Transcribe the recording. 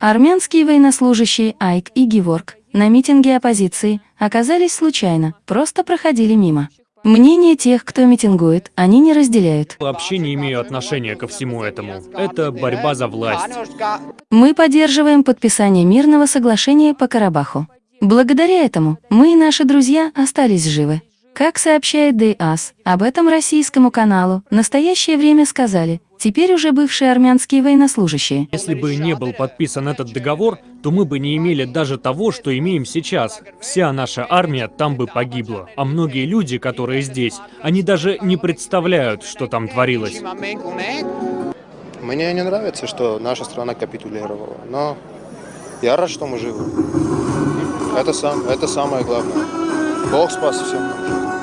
Армянские военнослужащие Айк и Геворг на митинге оппозиции оказались случайно, просто проходили мимо. Мнение тех, кто митингует, они не разделяют. Вообще не имею отношения ко всему этому. Это борьба за власть. Мы поддерживаем подписание мирного соглашения по Карабаху. Благодаря этому мы и наши друзья остались живы. Как сообщает ДАС, об этом российскому каналу в настоящее время сказали, теперь уже бывшие армянские военнослужащие. Если бы не был подписан этот договор, то мы бы не имели даже того, что имеем сейчас. Вся наша армия там бы погибла. А многие люди, которые здесь, они даже не представляют, что там творилось. Мне не нравится, что наша страна капитулировала, но я рад, что мы живы. Это, сам, это самое главное. Бог спас всем.